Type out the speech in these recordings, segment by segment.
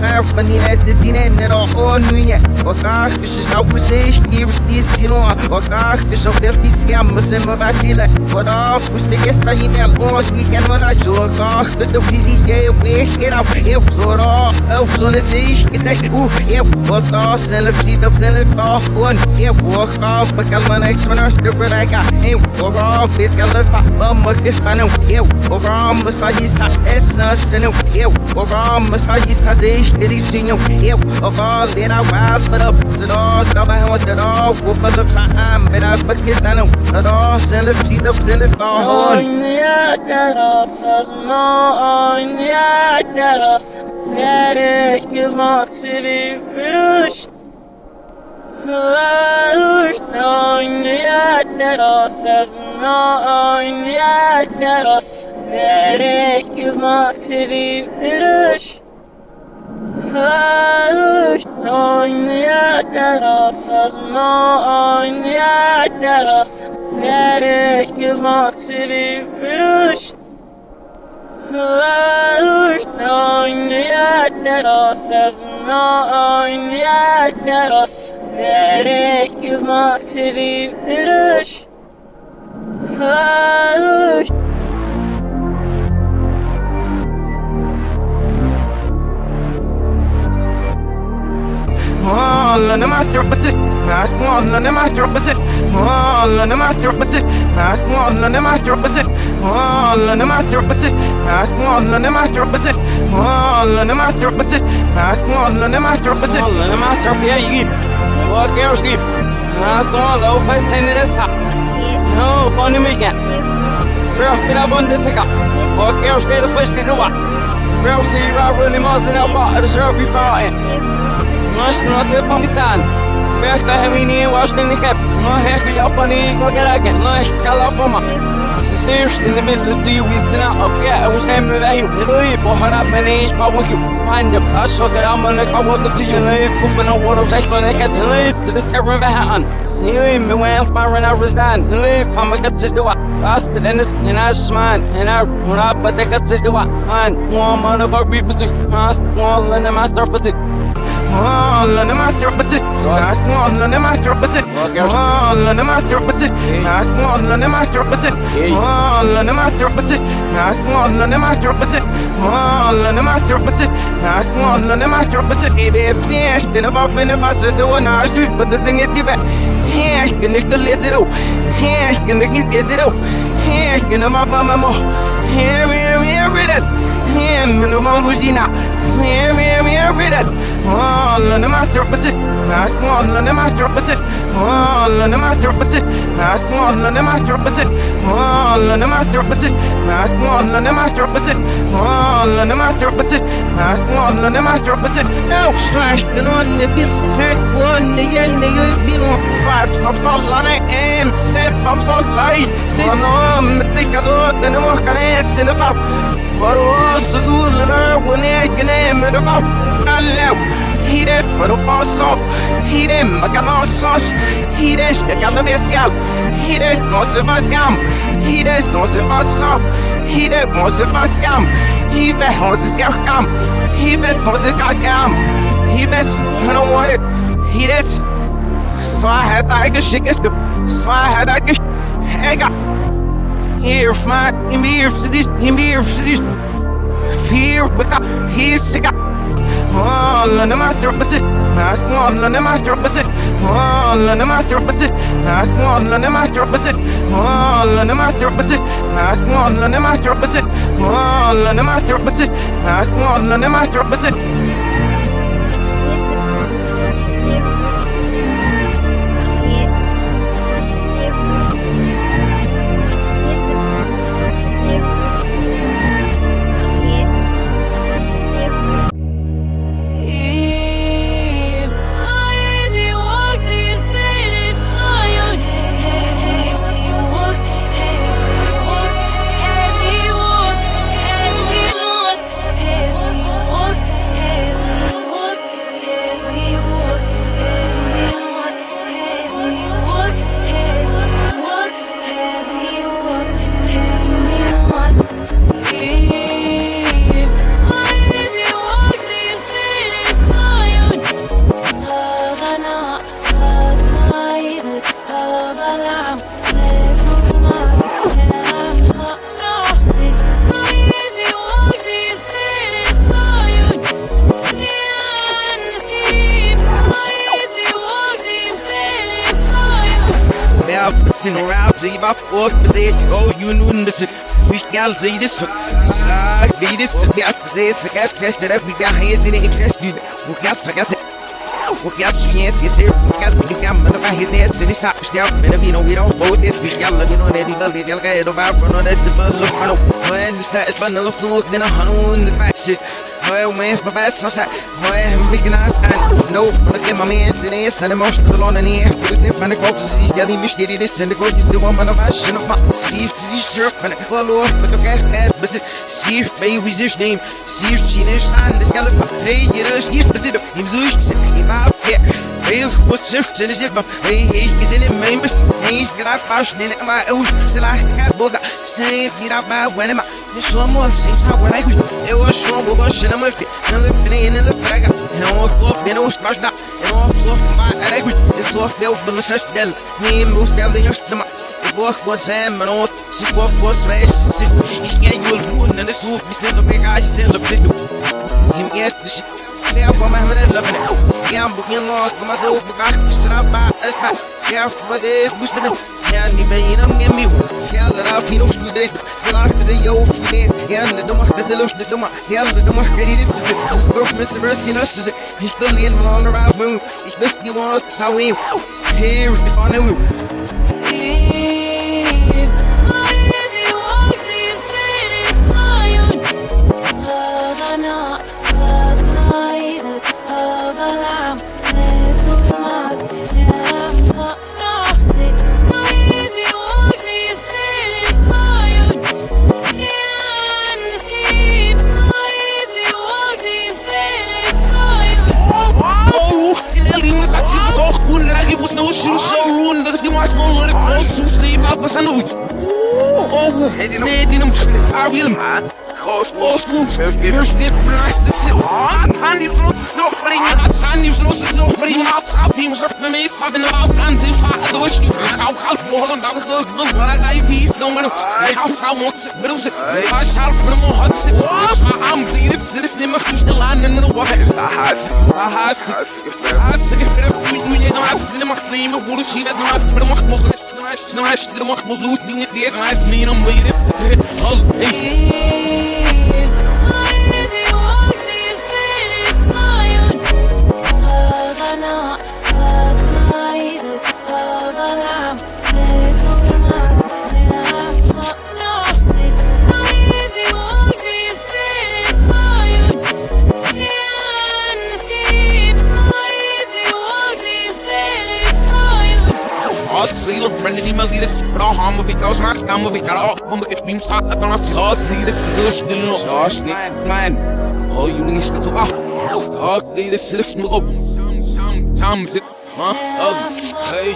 ser fanina de tine Nero o nuye Okash, que se já vocês Que os piscino Okash, que já ver piscia Mas é uma vacila Oda, fuste que está em mel Os que quer não na joga Que eu fiz e eu vejo que não Eu sou ró Eu sou nesses que tem Uh, eu Oda, sem le psida, sem le pó Eu vou off, porque ela não é que se não estou por aí Eu vou off, que ela faz Vamos que está não Eu vou off, mas está de sa Essa, se não Eu vou off, mas está de sa Zes, eles tinham Eu vou off, let out wild For the se då Stoppa hem åt det då Whoopar upp så här Med det paketet nu Då Sen lyft sida Sen lyft av håll Nereye maksidi virüş Oynayat nerasız Oynayat neras Nereye maksidi Hayır, oynayacağız, sazma oynayacağız. Gerek yılmak sevilmiş. Hayır, oynayacağız, sazma oynayacağız. Gerek yılmak sevilmiş. Hayır. All on the master opposite Mask one on the master opposite All on the master opposite Mask one on the master opposite All on the master opposite Mask one on the master opposite All on the master opposite Mask one on the master opposite All on the master opposite Yeah, you Walk out, sleep Mask one low face in the top No, on the weekend First, been up on the ticker Walk out, stay the first to do what Real see, I really must have fought the shirt we fought in Nós não se começando. Vês que a menina eu acho que nem cap. Não é que eu falei com aquela que não é que ela fuma. Se in the middle of the weeks and out of yeah, I was having a heel. Really, but hard up my name, power you. Find the I saw that I'm gonna go up to you. Live, puffing on water, take for the cat to live. So this ever behind. See me when I'm firing, I was done. So live, I'm gonna get to do it. Faster than this, and I smile, and I run up, but they got to do it. Fine, one mother, but people do. One, and stuff, but it. All master opposite. Last one on the master opposite. All master opposite. Last one on the master opposite. All master opposite. Last one on the master opposite. All master opposite. Last one on the master opposite. Give it yes, then about in the buses, the one I street, but the thing is give it. Yeah, you can the let it out. Yeah, you can get it out. Yeah, you can my mama. Here, here, here, read it. Yeah, no more who's Dina. Here, here, here, read it. All on the master. Last one on the master on the master. Last one on the master on the master. Last one on the master on the master. Last one on the master opposite. No, slash, the the bit set one the the salt on it and set salt light. See, I'm thought that I'm walking in the pop. But also, the one I can name it about. I know. Hide passe opp Hide maganossos Hide chegando especial Hide vai gam Hide não se passa Hide vai gam Hide se gam Hide vai gam Hide I don't want it Hide Så jeg hadde ikke skikkes Så jeg hadde ikke Hega Here for my Here for this Here for this Fear Because he's sick all on the master opposite. Last one on the master opposite. All on the master opposite. Last one on the master opposite. All on the master opposite. Last one on the master opposite. All on the master opposite. Last one on the master opposite. As wish gal zi this sa be this be as zi se kap test that we got here in obsessed with we got sa got we got yes yes here we got we got man ba here this and it's not step man we we we the the the the look the is but look look a the shit Well, man, for bad, so sad. Boy, I'm big and I stand. No, but I get my man to this, and I'm emotional on the air. With them of corpses, he's getting me steady. This and the good, you do one of my shin of my see if he's sure. And I follow up, but okay, but see if baby, this name. See if she is on the scallop. Hey, you know, she's the city. Him, Zush, he might get. Hey, what's this? And it's just my hey, hey, get in it, man. Hey, get out, bash, then my oos. Still, I got both. Save, get out, my when am I? This one more, same time when I could. It was sure, but shit, I'm a fit. And look, and in the flag. And I was off, and I was smashed up. And I was off my language. It's off, there was the such del. Me and most del, the youngster. Bok wat zijn mijn oot, zie wat voor zwijs je zit. Ik ga jullie doen en de soef, je zit op ik ga je zin op zit. Je moet de shit. Ja, kom maar met het lukken. Ja, begin nog, kom maar zo op elkaar. Straf maar, het gaat. Zelf, wat ik moest doen. Ja, die ben je dan niet meer. Ja, dat af, je nog student. Slaag ze jou vriendin. Ja, de domme, dat is los, de domme. Zelf, de domme, kan je dit zitten. Groep, Mr. Rusty, dat is het. Ik wil niet in mijn andere moon. Ik wist niet wat zou in. Here is the fun and no shoe showroom, dat is die maar gewoon leuk vol soes die je pas aan de Oh, snee die hem, I will man. Oostgrond, first dit blast het zit. Wat van die vlot nog brengen? Wat zijn die vlot is nog brengen? Op schap, die moest met me sap in de afstand zien vaak door. Ik schouw half morgen, dat ik ook wil. Maar ik heb iets doen, maar ik hou gauw mot, bedoel ze. Maar schalf voor mijn hart zit. Dus maar aan, zie je, dit is niet meer goed te landen in de wacht. Ahas, desse, mas me não me desse. Oh, ei. Zila, friendly die me lieden Bra hammer wie kaus maak stammen wie kala Om ik het beam staat dat dan af Zo zie de zo stil nog Zo stil man Oh you niet spit zo ah Oh zit Huh? Oh Hey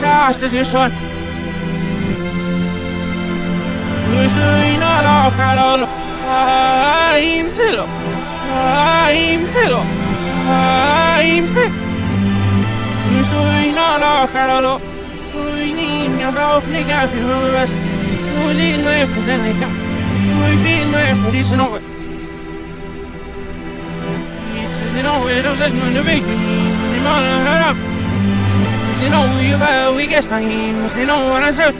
Ist schon. Müssen ihn alle Carol. I'm Philo. I'm Philo. I'm Philo. Müssen ihn alle Carol. Ich nehme ja auf nicht auf die Höhe. Nur die Neue für den ich habe. Nur die Neue für diese Neue. You know, it was just going to be. You know, hurry up. They know who you better, we get names. They know what I said.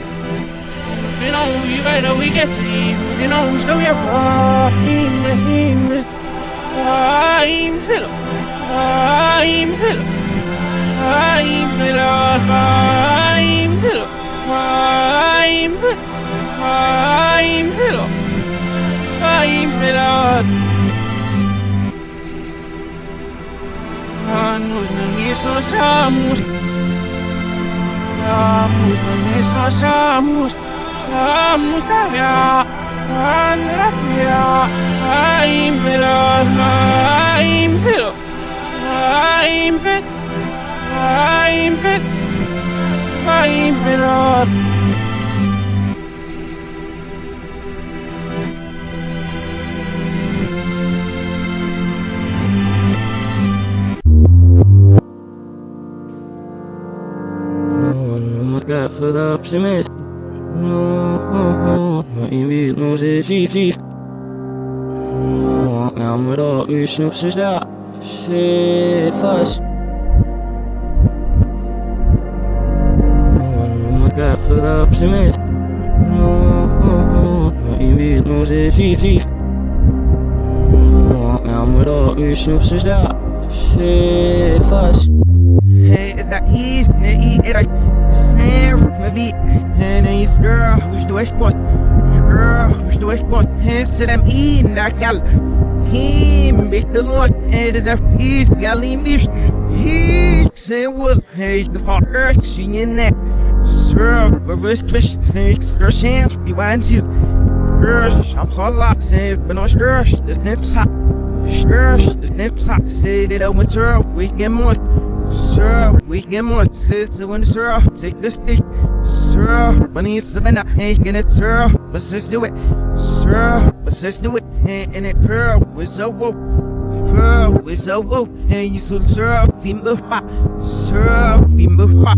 They know who you better, we get time. They know who's going to be I'm Philip. I'm Philip. I'm Philip. I'm Philip. I'm Philip. I'm Philip. I'm Philip. I'm nos, I'm nos, la vida. Andrea, I'm veloz, I'm veloz, I'm veloz, I'm veloz, I'm veloz. got for optimist. No, not even no se chief. No, I'm with all you snoops is that. Say fast. No, my God for the optimist. No, not even no se chief. No, I'm with all you snoops is that. Say fast. Hey, that he's, he, it, I, Sam, maybe, and he's, girl, who's the west one? Girl, who's the west one? He's them in that gal. Him, bit the Lord, And it is a he's galley mish. He say, well, hey, the far earth, singing that. Surf, reverse fish, six, their chance, be one to. Rush, I'm so locked, say, but no rush, the snips hot. Rush, the snips hot, say that I went to we get more. Sir, we get more sits when sir, take the stick. Sir, money is savannah, ain't get it, sir. But sis do it, sir. But sis do it, ain't in it, fur. We so whoa, fur. We so whoa, and you so sir, fim buff pa, sir, fim buff pa.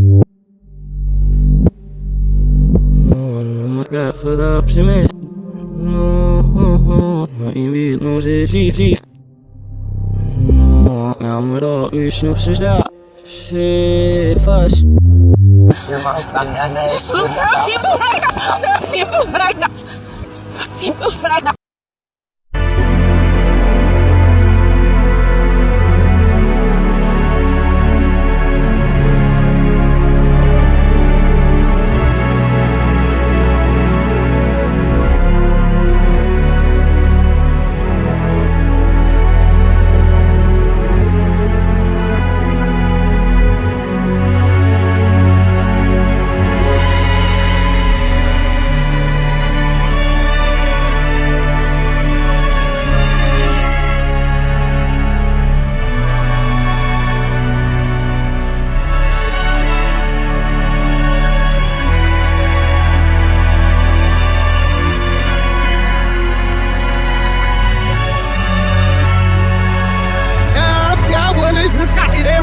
No, my God for the optimist. No, not even no se chief. No, I'm with all you snoops is that. Say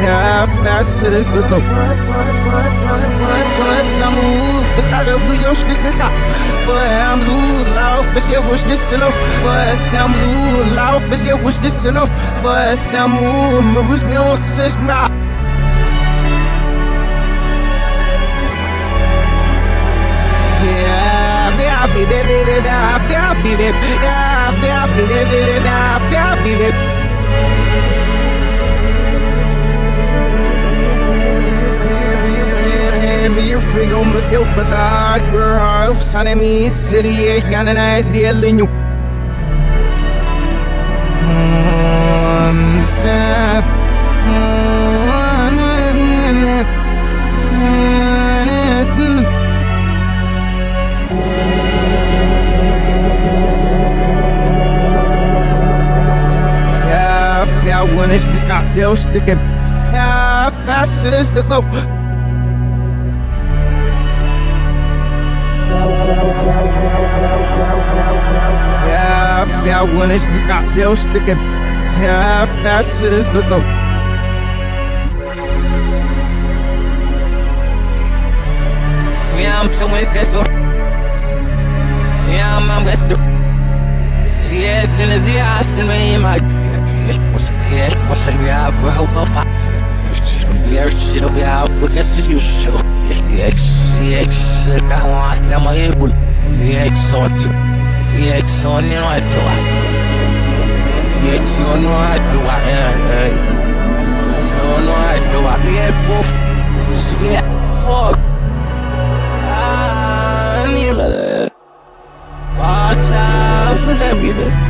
shit is to go. Ja, ja, shit is to go. Samu, kada buyo stikka For am zu lauf, bis ihr wusch dis enough For sam zu lauf, bis ihr wusch dis enough For samu, me wusch mi auch sich na Yeah, yeah, baby, baby, yeah, yeah, baby, yeah, yeah, baby, baby, yeah, yeah, baby. Meer fing om mezelf bedacht, girl. San en mi city, ik ga een ijs deel in je. Ja, ja, wanneer is dit nou zelfs? Ja, vast is de kop. Ja, wanneer is dit nou zelfs? Ja, vast is de kop. Yeah, I'm so West door. Yeah, I'm I'm West. Zie je het in de zie haast in mijn maag. Was het was het weer voor hoop of Weer zit op jou, we get to yeah, so you know I do I. Yeah, so you know I do I. Yeah, yeah. You know I do I. Yeah, boof. Yeah, fuck. Ah, I need a Watch out for that,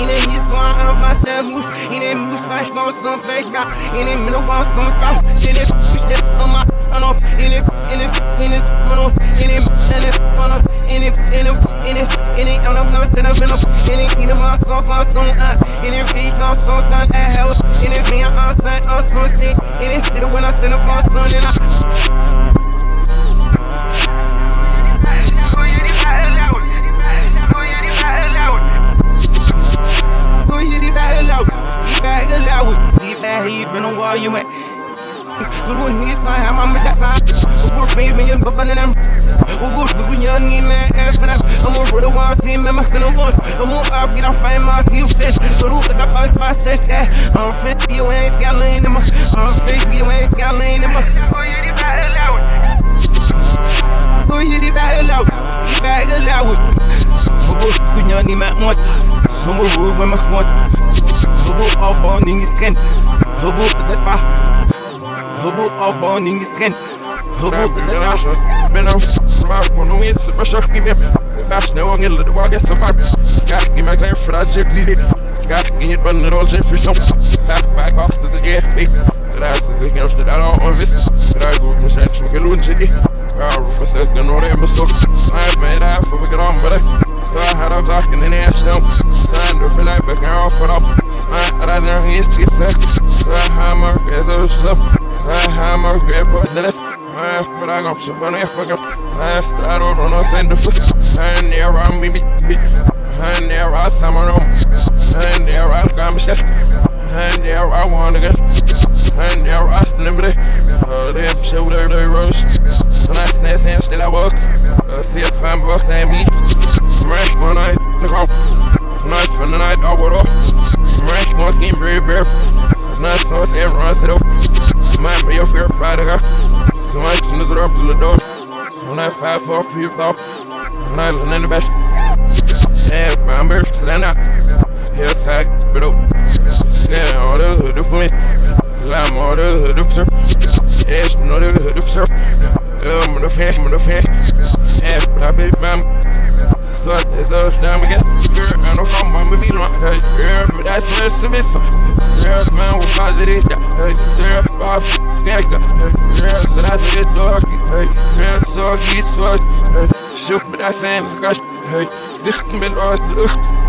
Yine hiç soğan fazla muz Yine muz başma olsun fake Yine mino was don't stop Yine işte ama anof Yine yine yine anof Yine yine anof Yine in yine yine anof Never said I've been up Yine yine var son fazla don't up Yine reach no son gun at In Yine me I'm outside I'm so thick Yine still when I send a fast gun and I allow Back allow We back here, been a while, you went. Through a Nissan, how my mess that's on We're raving, you're bumping and I'm We're good, we're young, you man, effing up I'm a real one, see, man, my skin was I'm all up, get off my mouth, you said. So do the top of my sense, yeah. I'm fit, you ain't got lean in my I'm fit, you ain't got lean in my Oh, you did back allow Oh, you did back allow Back allow We're good, we're young, you man, once? Somewhere we're with my squad Hubu auf on Ingestrennt. Hubu das war. Hubu auf on Ingestrennt. Hubu das war. Wenn auf smart when we is my shark give me bash no one little walk is smart. Got give me clear for that shit. Got in it when it shit for some. Back back off to the AFP. That's the thing else that I don't miss. That I go from Shanks from Galun City. Power for second, all that must look. Sign made out for we get on, but I saw how I'm talking in the ass now. Sign to feel like back and off for up. Sign out of there, he's too sick. Sign how my ass is up. Sign how my grip, but then it's. I but I got shit, but I fuck up. I start over on Santa. and. And there I'm me, me. And there I summon them. And there I'm gonna shit. And there I wanna get. I ain't never asked remember? to Uh, they shit with every rush. When I snatch him, still I walk. Uh, see if I'm buck, they meet. Rank one night, took off. It's not the night. I would off. Rank one, getting very bare. It's not so, it's everyone set up. Mind me, your fear, pride, I got. So I send this off to the door. When I five, four, fifth off. When I learn in the best. Yeah, my embarrassed, stand up. Hillside, bit up. Oh. Yeah, all the hood, the police. I'm all the hood surf. Yeah, no, the hood of surf. I'm the fan, I'm the fan. But I bet, man. Son, it's us down against girl. I know, I'm a feeling my girl, but that's what's a miss. Sarah, man, we'll follow it. Sarah, Bob, gangsta. Girl, so that's a good dog. Girl, so geese, so. Shook, but that's saying, gosh, hey, this can be lost.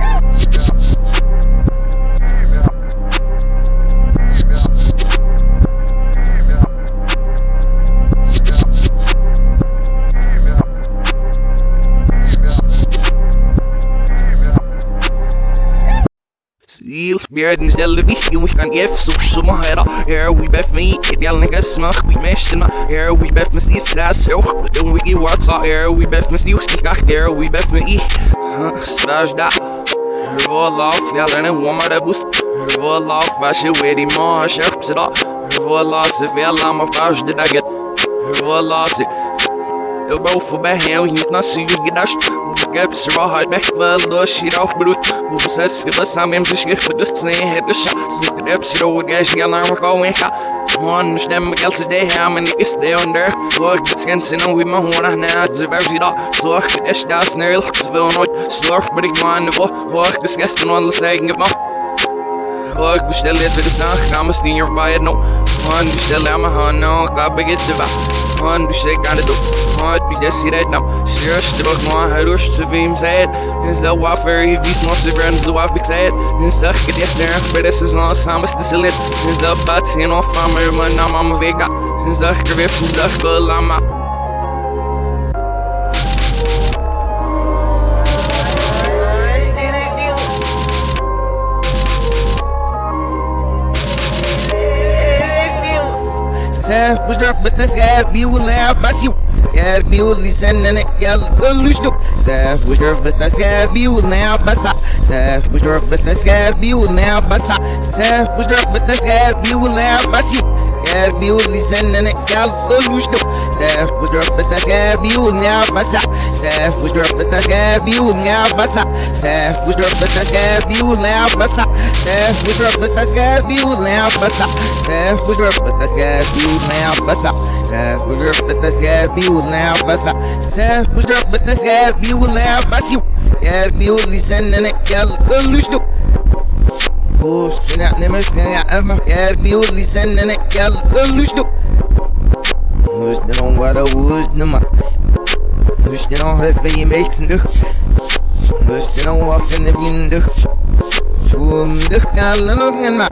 Björden ställde vi och kan F så som här Here we bef me smack we meshed in Here we bef me stis ass so don't we get what's out Here we bef me stis kaka Here we bef me i Smash da Her vol off yell en warm där boost. Her vol off vad she ready more sharp sit up. Her vol off I'm a flash did I get? Her vol off vou fubar real, hit na siga que das Gab sra halt back well do shit auf brut Wo besess ge was am im sich gefdust sehen hätte scha So gab sra wo gas ja lang go in ga One stem gels de ham and is there under Look it's ganz in we my horn na ze ver sie da So es das nerl will not slurf but ich man wo wo das gestern mal gemacht Fuck, bestell dit weer snacht, ga me stien erbij het no Man, bestell aan mijn hand, no, ik ga begit de wa Man, du shake aan de doop Man, du des hier het nou Sure, strook man, hij ze wie hem zei En zo wafer, hij vies man, ze werden zo af, ik zei het En zeg ik het yes, er maar dit is nog samen, de lid En zo bad, zien of van me, maar nou, mama, vega En zeg ik er weer, zeg ik lama Sen was der but this guy be will laugh but you be will listen and it lose do Sen was der but this guy be will now but sa Sen was der but this guy be will now but sa Sen was der but this guy be will laugh but you be will listen and it yeah go lose do Sen was der but this guy be will now but sa Sen was der but this guy be will now but sa Sen was der but this guy be will now but sa Sen was der but this guy be will now but sa Sen was der but this guy be will now but sa Sen was der but this guy be will now but sa Sen was der but this guy be will now you. Yeah, will listen and it yeah go do Oh, spin out never skin out ever Yeah, will listen and it yeah go lose do Who's the on what I was no ma. Who's the on het bij je meeksen lucht Who's the on wat in de windig Toen lucht alle ook en ma.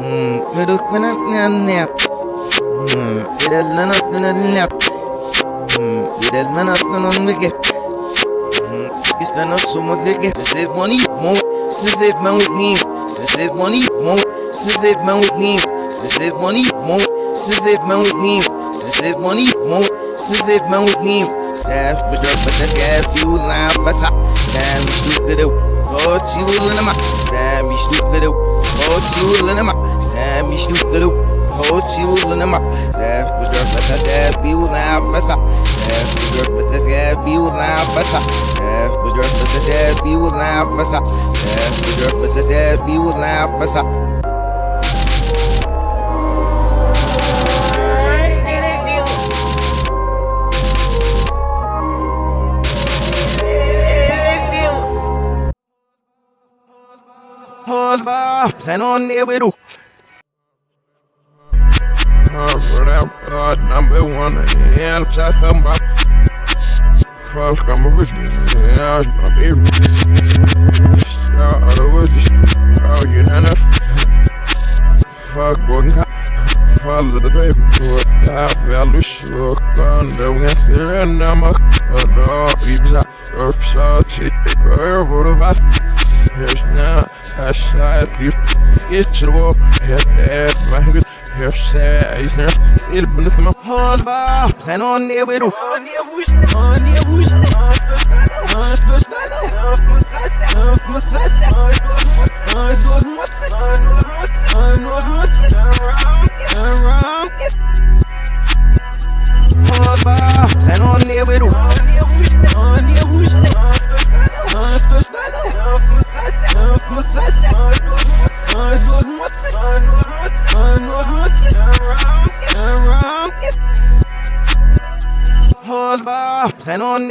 Hmm, we lucht me net net net Hmm, we dat me net net net Hmm, we dat me net net net Hmm, is dan nog zo moet ik Ze zit money, mo Ze zit me ook niet Ze zit money, mo Ze zit me ook niet Ze zit money, mo Ze zit me zit money, mo Ze zit me. Ook niet Zij bedrukt met de schijf, die hoe laat wat sa Zij me ook Oh, hoe lenne ma Zij me ook Oh, hoe lenne ma Zij me ook Oh, hoe lenne ma Zij bedrukt met de schijf, die hoe laat wat sa Zij bedrukt met de schijf, die hoe laat wat sa Zij bedrukt met de schijf, die hoe laat wat sa Zij bedrukt met de schijf, die hoe laat wat sa Hold on there. Oh, that God, number one, yeah, I'm just somebody. Fuck, I'm a yeah, I'm a baby. Yeah, I'm a rich, oh, you know enough. Fuck, one guy. Follow the baby boy, I the shook the winter and I'm a dog, even I, or shot, shit, what of us. Here's now, I shot you, it's your walk, head, head, my good. Here says now, still been listening my whole box and on with you. On you. On there with you. Öff my sweat Nós duas moças Nós duas moças Around Oba Sen on ne veru On ne vuşte My sweat Nós duas moças Nós duas moças Around Oba Sen on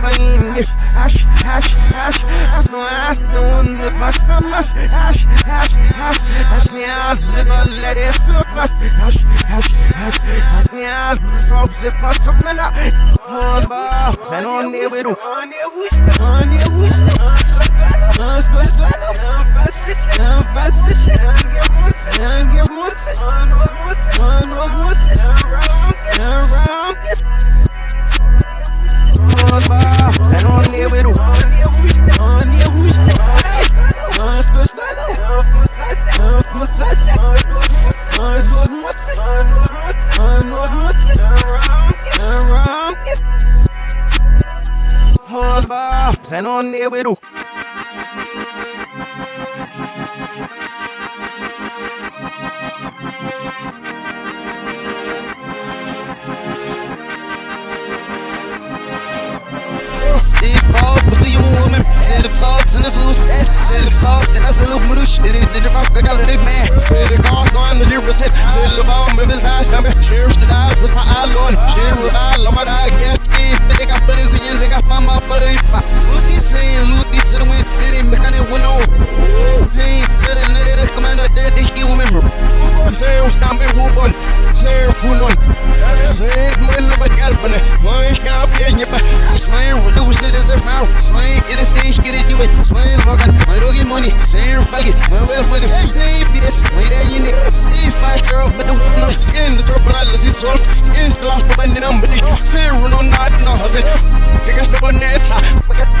Baby Ash, ash, ash Ash no ash no the passa mas Ash, ash, ash Ash nie ash the balere sopa Ash, ash, ash nie ash the soap se passa ne veru On ne vushte Nós gostamos Não Não get moças Mano, moças Around this Sen on ne veru On ne vushte Nós gostamos Não faço shit Nós duas moças Mano, moças Around this Oba Sen on Fogg, what's the woman? Said the socks and the loose ass. Said the the rock, I got a big man. Said the cost on the zero set. Said the bomb, maybe the dice number. Cheers to that, was the island. Cheer with all of my dog, yeah. But they got pretty good, they got mama, but they fuck. Look, he's saying, look, he's sitting with city, mechanic window. Hey, sitting there, they come out there, they give remember. Say, stamp it, woman. Say, full on. Say, my little galpane. My scarf, yeah, yeah. Swear, what do we say this is now? Swear, it is get it, do it. Swear, Logan, my doggy money. Say, fuck it, my wealth money. Say, bitch, wait there, you need. Say, five girl, but the no. Skin the drop analysis solve. Is the last one in number. Say, run on that, no, said. Take us to the net. Ah.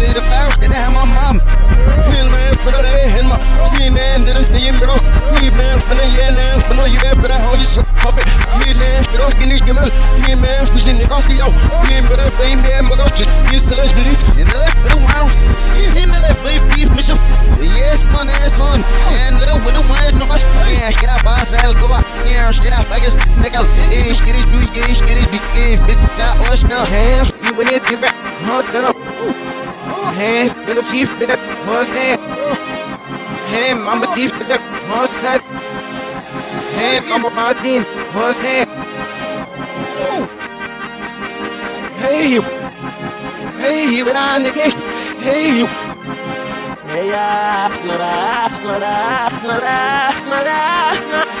the fire, say the ham on mom, Hill man, for the day, and my see man, did I stay in bro? We man, for the year, man, for no year, but I hold you shut up. He man, for those guineas, give He man, for the cost you. He but I pay man, but I shit, he's the last release. in the left for the mouse, in the left baby beef mission, yes, man, ass on, and the with the wine, no bash, yeah, get up, ass, I'll go up, yeah, get up, I guess, nickel, ish, it is, do ish, it is, big, if, bit, that was no. Hands, you in it, you back. Hot, that up. Hands, little chief, bit up. What's that? Hey, mama chief, is that? Hey, mama Martin, what's? Hey, you. Hey, you, and I'm the gay. Hey, you. Hey, ah, snora, snora, snora, snora, snora.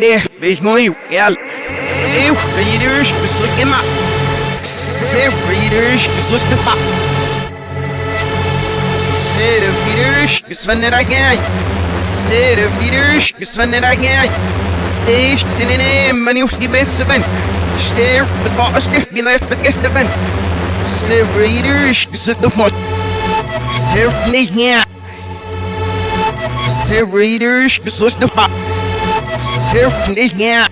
Sere van de wees mooi, ja. Eeuw, readers, besluit in ma. Sere readers, besluit de pa. Sere feeders, besluit de again. Sere feeders, besluit de again. Steeds in een naam, maar nieuws die mensen ben. Sterf, het was echt, wie leeft het gisteren ben. Sere readers, besluit de pot. Sere Surf nicht mehr.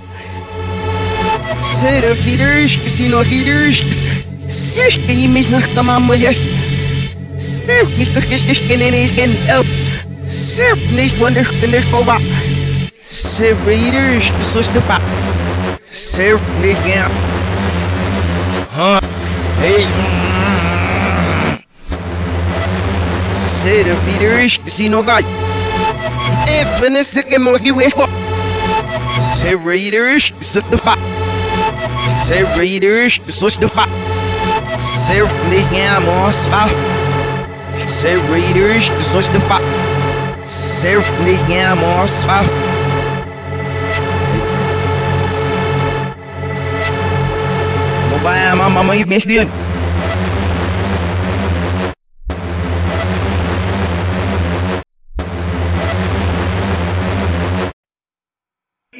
Sere feeders, sie noch feeders. Surf die mich nach der Mama jetzt. Surf mich doch richtig in den Egen. Surf nicht wunderlich in der Koba. Sere readers, so stupa. Surf nicht mehr. Hey. Sere feeders, geil. Even a second wish for. Say Raiders, sit the pop. Say Raiders, switch the pop. Say Nigga, more oh, spot. Say Raiders, switch the pop. Say Nigga, more oh, spot. Mobile, mama, mama, you miss good.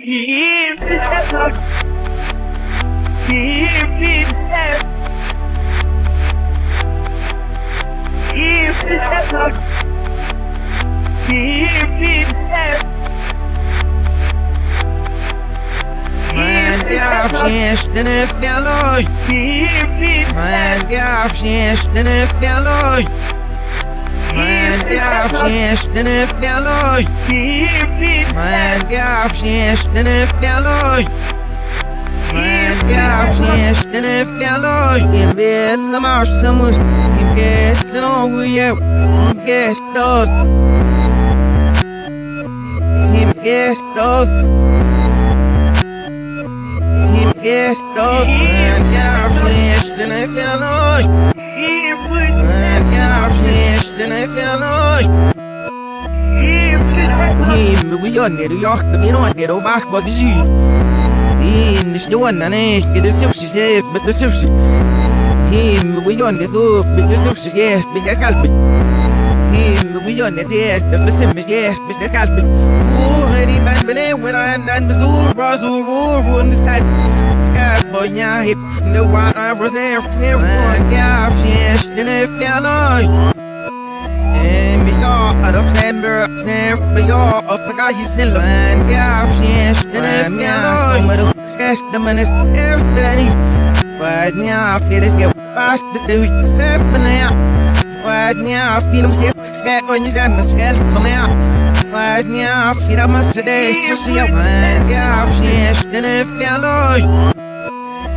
Man, ja, fjes, den är fjälloj. Man, ja, fjes, den är fjälloj. Man, ja, fjes, den är fjälloj. Man, ja, fjes, den är fjälloj. Man, ja, fjes, den är fjälloj. En del av marsamus, i fjästen och vi är fjästad. I fjästad. I fjästad. Man, ja, fjes, den är fjes, den är fjälloj. Him, we on it, we are the on it, oh, back, but is you. In this one, and I get the sushi, yeah, but the sushi. Him, we on this, oh, but the sushi, yeah, but the calpit. Him, we on it, yeah, the simmers, yeah, but the calpit. Oh, honey, man, but when I and the zoo, Brazil, roar on the boy, yeah, hip, the one I was there, near one, yeah, she's in a fellow. En vi går of December, sen vi går of the guy you still man, yeah, she's in a fellow. Men du ska stämma näst efter den Vad nja, för det ska fast det du söper ner. Vad nja, för de ser ska och ni stämmer skall för mig. Vad nja, för de måste det så ser jag man, yeah, she's in a fellow.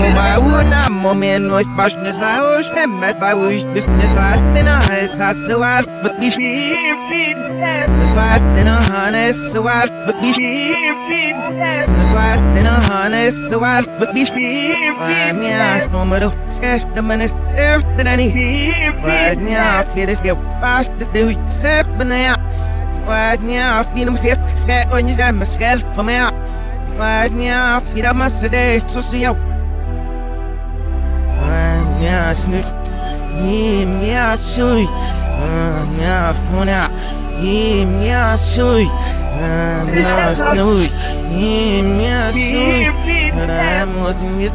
Mobile would not moment no bash the house and met by wish this this I then I has I so I but me this I then I harness so I but me me yeah no matter sketch the minutes any but yeah I feel fast to do sip and yeah but yeah I feel safe sketch on you that myself for me yeah I feel I'm a sedate so see you Mia snu Ni mia shui Mia funa Ni mia shui Mia snu Ni mia shui I'm watching with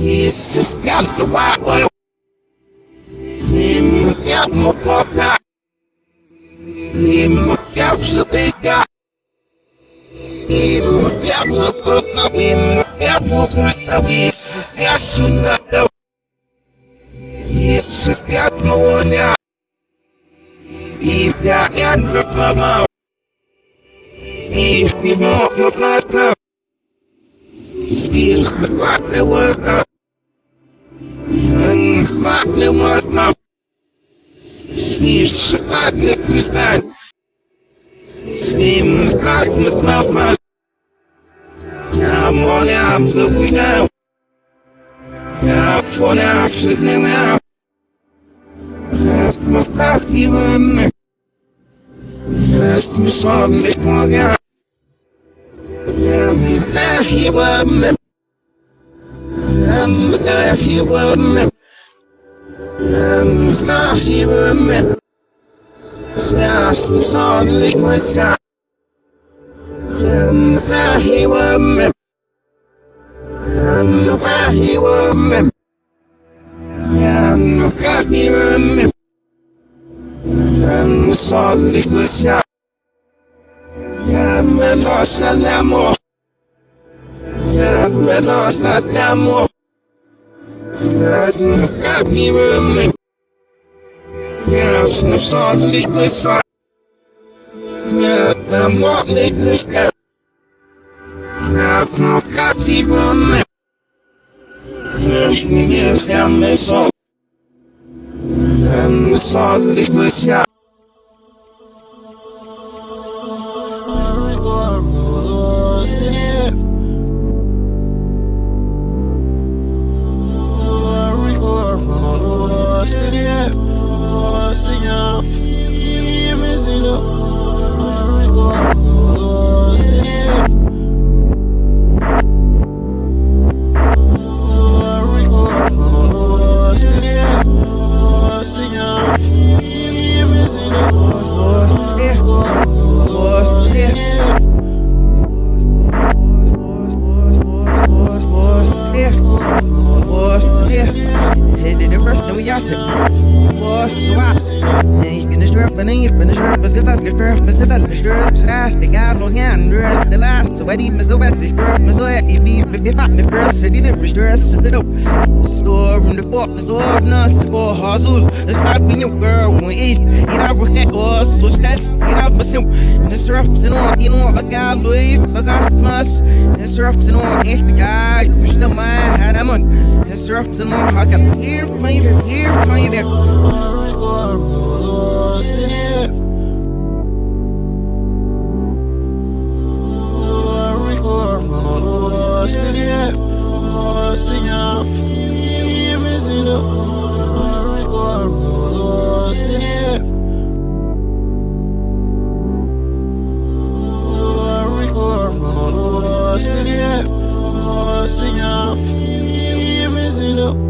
Jesus canto barro Lim canto foca. Lim canto pica Lim canto toca Lim canto custa Jesus te assunado Jesus canto olha Ibra canto famal Ibra canto plata Espírito, quatro, outra бытия. Если я тупой, Ему я мукока. Ему я взбита. Ему я мукока. Ему я мукока. Если я сунател. Если я моня. И я я не помогу. أمسحي وأمك أمسحي وأمك سأصل صالك وسع أمسحي وأمك أمسحي وأمك أمسحي وأمك أمسحي وأمك يا من أسلمه يا من أسلمه Ja, man, ja, so wie now. Ja, von der Abschluss nicht mehr. Lass mich nach wie mir. steady up. Oh, see ya. Give me a Lost in the air. we are. Boy. In the strip, and in the strip, as if I could first, if I could strip, as I speak out, long the last, so I need my so as so at you be, if you find the first, and it was dress, the dope. Store in the the sword, nuts, for oh, Hazul, the spot your girl went it out with that so stats, it out with him, all, you know, I got Louis, as I must, the strips and all, if the guy, you should have my had a month, the strips and all, I got here, my, my, here warm, I was lost in it. Lost in it, lost enough. Even is it a warm, lost in it. Lost in it, lost enough. Even is it a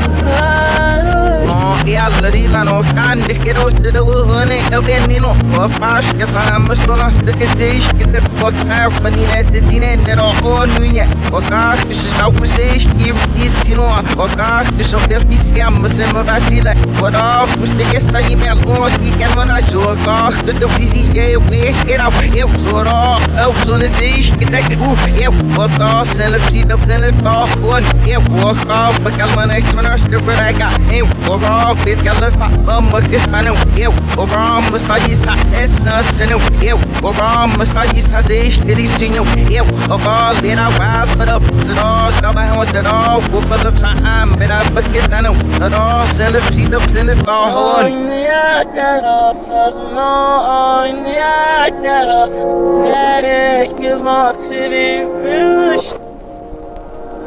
from my back. no candy que no te do honey no que ni no o pas que sabemos to nas de que seis que te box out but ni net de tine ne no o nunya o tá que se está o seis que disse no o tá que só ter que se ama se me vacila o tá fuste que está em meu o que que não na joga que tu se se eu que era eu sou eu sou nesse que te o eu o tá se le psi do se le tá o eu o tá para calma next man acho que eu eu o raw bis gal fa bamba que mano eu o raw mas tá isso essa senu eu o raw mas tá isso as direitinho eu o gal era wild for the to the tá vai onde the o pelo sa am bera porque tá não the se le psi do se le tá hon Nereye maksidi Rüş Rüş Oynayat Nerosas Oynayat